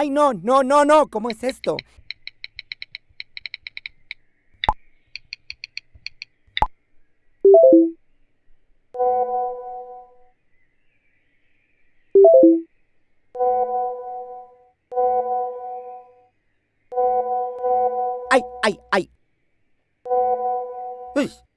¡Ay, no, no, no, no! ¿Cómo es esto? ¡Ay, ay, ay! ¡Uy!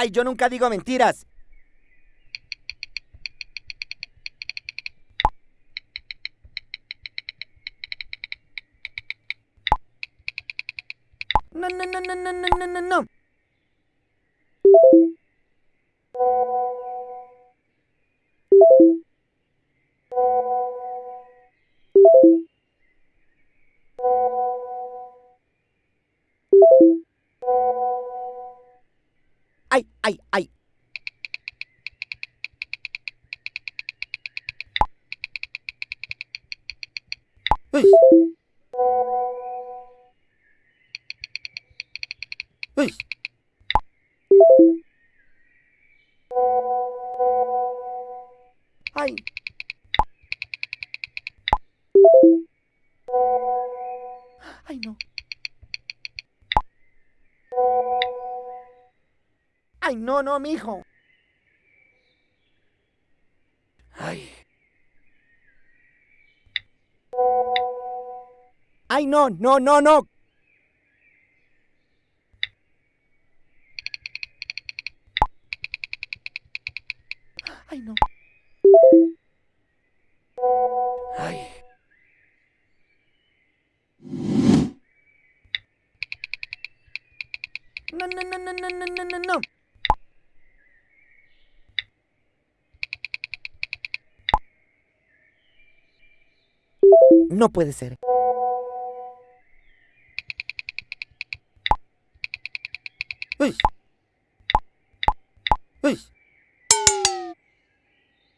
¡Ay, yo nunca digo mentiras! No, no, no, no, no, no, no, no, あいあいあい。はい。はい。はい。はいの。¡Ay, no, no, mijo! ¡Ay! ¡Ay, no, no, no, no! ¡Ay, no! ¡Ay! No, no, no, no, no, no, no, no, No puede ser.